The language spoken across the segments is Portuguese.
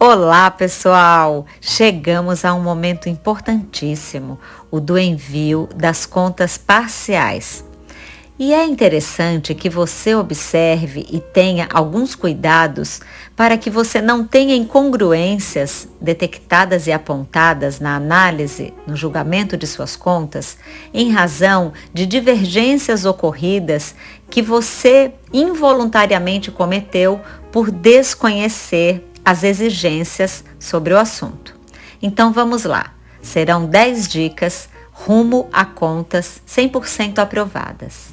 Olá, pessoal! Chegamos a um momento importantíssimo, o do envio das contas parciais. E é interessante que você observe e tenha alguns cuidados para que você não tenha incongruências detectadas e apontadas na análise, no julgamento de suas contas, em razão de divergências ocorridas que você involuntariamente cometeu por desconhecer as exigências sobre o assunto. Então vamos lá. Serão 10 dicas rumo a contas 100% aprovadas.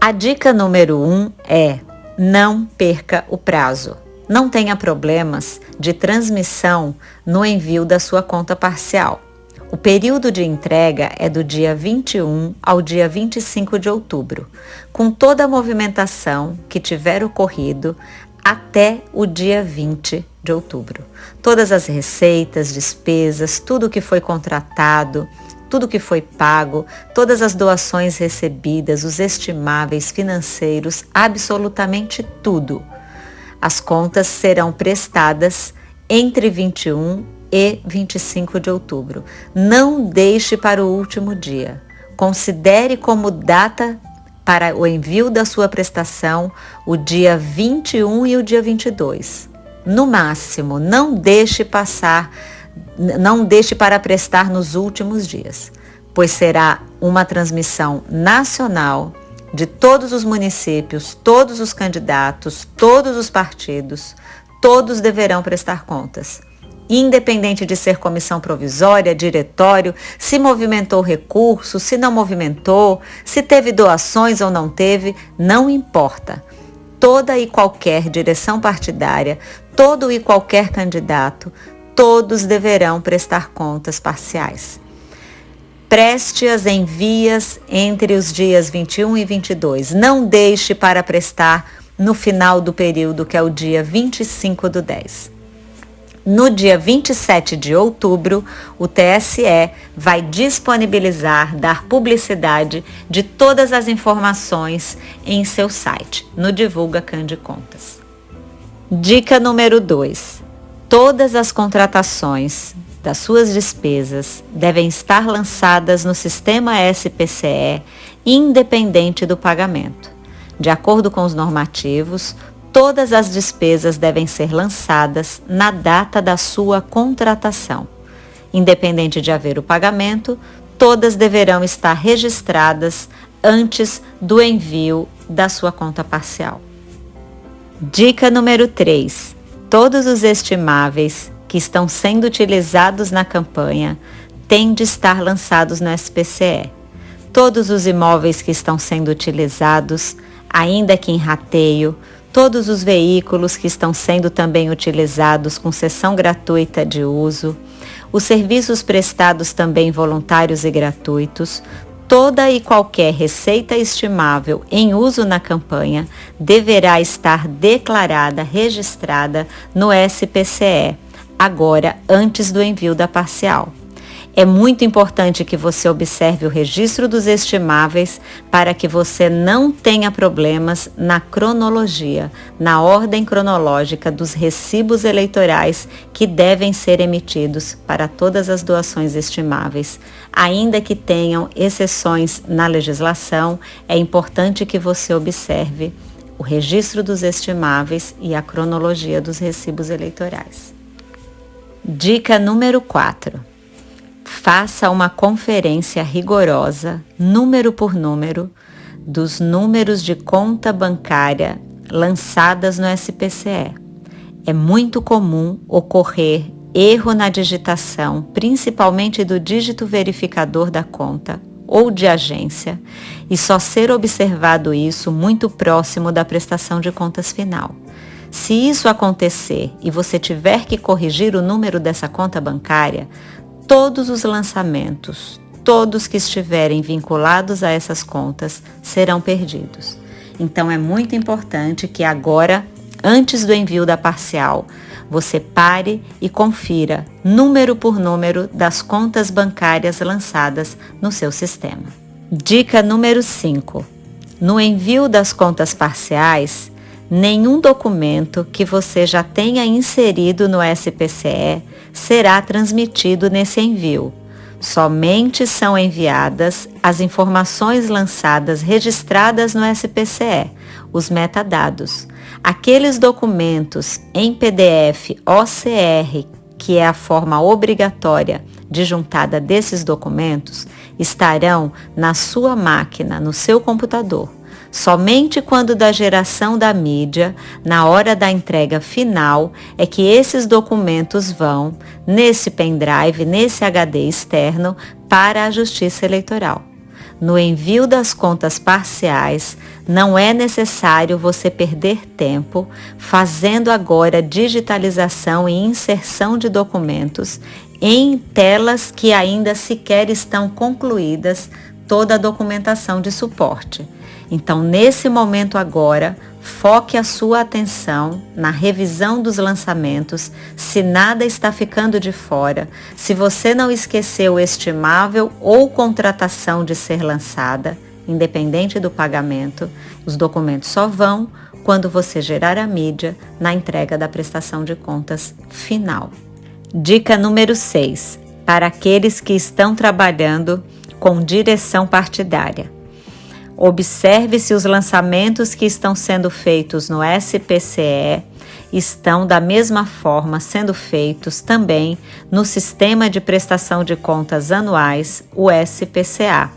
A dica número 1 um é: não perca o prazo. Não tenha problemas de transmissão no envio da sua conta parcial. O período de entrega é do dia 21 ao dia 25 de outubro, com toda a movimentação que tiver ocorrido até o dia 20 de outubro. Todas as receitas, despesas, tudo que foi contratado, tudo que foi pago, todas as doações recebidas, os estimáveis financeiros, absolutamente tudo. As contas serão prestadas entre 21 e 25 de outubro. Não deixe para o último dia. Considere como data para o envio da sua prestação o dia 21 e o dia 22. No máximo, não deixe passar não deixe para prestar nos últimos dias, pois será uma transmissão nacional de todos os municípios, todos os candidatos, todos os partidos, todos deverão prestar contas. Independente de ser comissão provisória, diretório, se movimentou recurso, se não movimentou, se teve doações ou não teve, não importa. Toda e qualquer direção partidária, todo e qualquer candidato, todos deverão prestar contas parciais. Preste-as em vias entre os dias 21 e 22. Não deixe para prestar no final do período, que é o dia 25 do 10. No dia 27 de outubro, o TSE vai disponibilizar, dar publicidade de todas as informações em seu site, no Divulga Cande Contas. Dica número 2. Todas as contratações das suas despesas devem estar lançadas no sistema SPCE, independente do pagamento. De acordo com os normativos, todas as despesas devem ser lançadas na data da sua contratação. Independente de haver o pagamento, todas deverão estar registradas antes do envio da sua conta parcial. Dica número 3 todos os estimáveis que estão sendo utilizados na campanha têm de estar lançados no SPCE. Todos os imóveis que estão sendo utilizados, ainda que em rateio, todos os veículos que estão sendo também utilizados com sessão gratuita de uso, os serviços prestados também voluntários e gratuitos, toda e qualquer receita estimável em uso na campanha deverá estar declarada, registrada no SPCE, agora antes do envio da parcial. É muito importante que você observe o registro dos estimáveis para que você não tenha problemas na cronologia, na ordem cronológica dos recibos eleitorais que devem ser emitidos para todas as doações estimáveis. Ainda que tenham exceções na legislação, é importante que você observe o registro dos estimáveis e a cronologia dos recibos eleitorais. Dica número 4 faça uma conferência rigorosa, número por número, dos números de conta bancária lançadas no SPCE. É muito comum ocorrer erro na digitação, principalmente do dígito verificador da conta ou de agência, e só ser observado isso muito próximo da prestação de contas final. Se isso acontecer e você tiver que corrigir o número dessa conta bancária, todos os lançamentos, todos que estiverem vinculados a essas contas serão perdidos. Então é muito importante que agora, antes do envio da parcial, você pare e confira número por número das contas bancárias lançadas no seu sistema. Dica número 5. No envio das contas parciais, nenhum documento que você já tenha inserido no SPCE será transmitido nesse envio. Somente são enviadas as informações lançadas registradas no SPCE, os metadados. Aqueles documentos em PDF OCR, que é a forma obrigatória de juntada desses documentos, estarão na sua máquina, no seu computador. Somente quando da geração da mídia, na hora da entrega final, é que esses documentos vão nesse pendrive, nesse HD externo, para a Justiça Eleitoral. No envio das contas parciais, não é necessário você perder tempo fazendo agora digitalização e inserção de documentos em telas que ainda sequer estão concluídas toda a documentação de suporte. Então, nesse momento agora, foque a sua atenção na revisão dos lançamentos, se nada está ficando de fora, se você não esqueceu estimável ou contratação de ser lançada, independente do pagamento, os documentos só vão quando você gerar a mídia na entrega da prestação de contas final. Dica número 6. Para aqueles que estão trabalhando com direção partidária. Observe se os lançamentos que estão sendo feitos no SPCE estão da mesma forma sendo feitos também no Sistema de Prestação de Contas Anuais, o SPCA.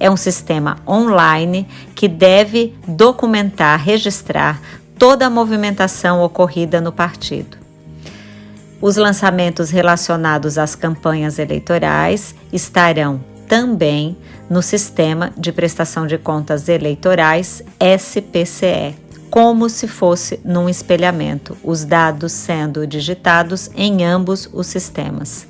É um sistema online que deve documentar, registrar toda a movimentação ocorrida no partido. Os lançamentos relacionados às campanhas eleitorais estarão também no Sistema de Prestação de Contas Eleitorais SPCE, como se fosse num espelhamento, os dados sendo digitados em ambos os sistemas.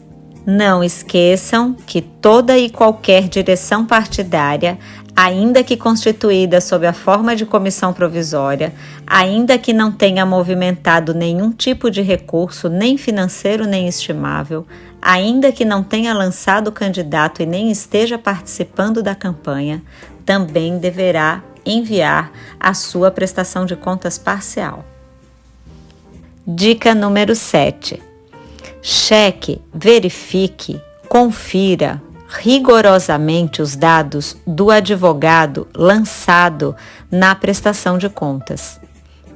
Não esqueçam que toda e qualquer direção partidária ainda que constituída sob a forma de comissão provisória, ainda que não tenha movimentado nenhum tipo de recurso, nem financeiro nem estimável, ainda que não tenha lançado candidato e nem esteja participando da campanha, também deverá enviar a sua prestação de contas parcial. Dica número 7. Cheque, verifique, confira, rigorosamente os dados do advogado lançado na prestação de contas.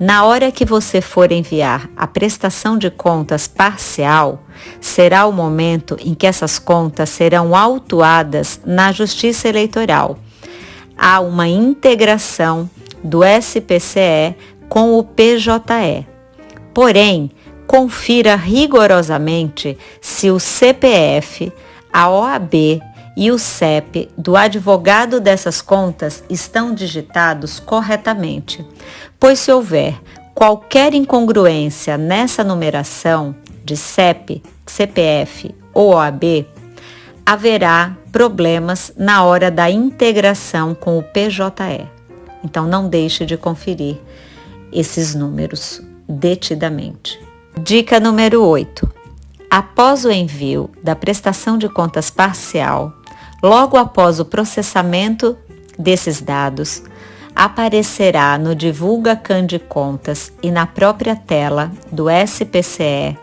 Na hora que você for enviar a prestação de contas parcial, será o momento em que essas contas serão autuadas na Justiça Eleitoral. Há uma integração do SPCE com o PJE. Porém, confira rigorosamente se o CPF a OAB e o CEP do advogado dessas contas estão digitados corretamente, pois se houver qualquer incongruência nessa numeração de CEP, CPF ou OAB, haverá problemas na hora da integração com o PJE. Então não deixe de conferir esses números detidamente. Dica número 8 após o envio da prestação de contas parcial, logo após o processamento desses dados, aparecerá no Divulga Can de Contas e na própria tela do SPCE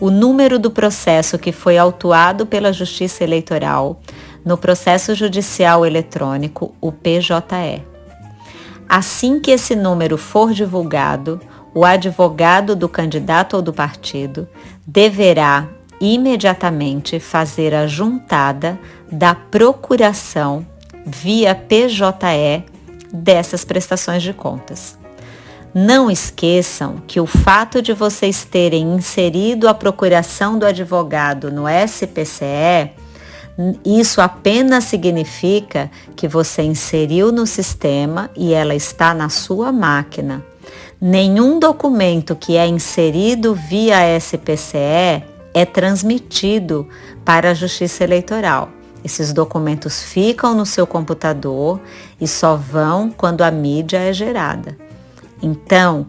o número do processo que foi autuado pela Justiça Eleitoral no processo judicial eletrônico, o PJE. Assim que esse número for divulgado, o advogado do candidato ou do partido deverá imediatamente fazer a juntada da procuração via PJE dessas prestações de contas. Não esqueçam que o fato de vocês terem inserido a procuração do advogado no SPCE, isso apenas significa que você inseriu no sistema e ela está na sua máquina nenhum documento que é inserido via SPCE é transmitido para a Justiça Eleitoral. Esses documentos ficam no seu computador e só vão quando a mídia é gerada. Então,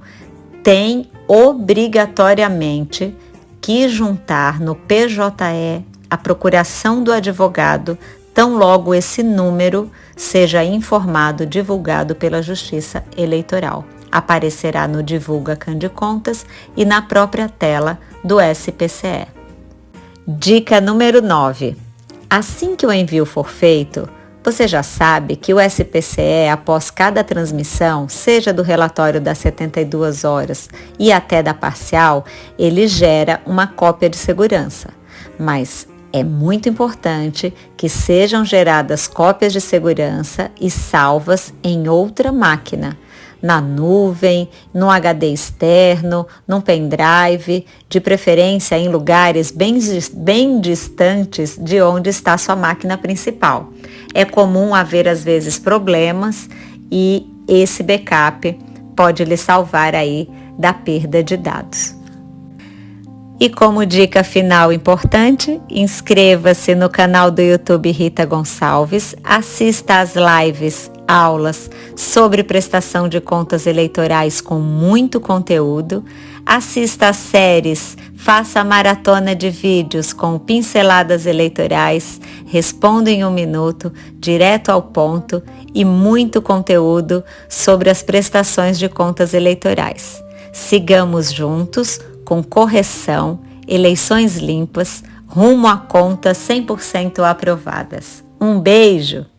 tem obrigatoriamente que juntar no PJE a procuração do advogado, tão logo esse número seja informado, divulgado pela Justiça Eleitoral. aparecerá no Divulga Cande Contas e na própria tela do SPCE. Dica número 9. Assim que o envio for feito, você já sabe que o SPCE, após cada transmissão, seja do relatório das 72 horas e até da parcial, ele gera uma cópia de segurança. Mas é muito importante que sejam geradas cópias de segurança e salvas em outra máquina, na nuvem, no HD externo, num pendrive, de preferência em lugares bem, bem distantes de onde está sua máquina principal. É comum haver às vezes problemas e esse backup pode lhe salvar aí da perda de dados. E como dica final importante, inscreva-se no canal do YouTube Rita Gonçalves, assista às lives, aulas sobre prestação de contas eleitorais com muito conteúdo, assista às séries, faça a maratona de vídeos com pinceladas eleitorais, responda em um minuto, direto ao ponto e muito conteúdo sobre as prestações de contas eleitorais. Sigamos juntos com correção, eleições limpas, rumo a contas 100% aprovadas. Um beijo!